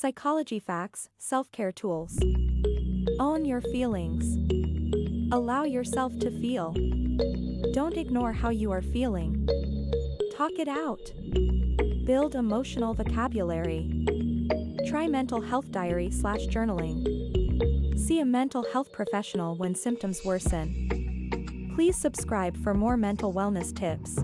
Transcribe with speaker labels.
Speaker 1: Psychology facts, self-care tools. Own your feelings. Allow yourself to feel. Don't ignore how you are feeling. Talk it out. Build emotional vocabulary. Try mental health diary slash journaling. See a mental health professional when symptoms worsen. Please subscribe for more mental wellness tips.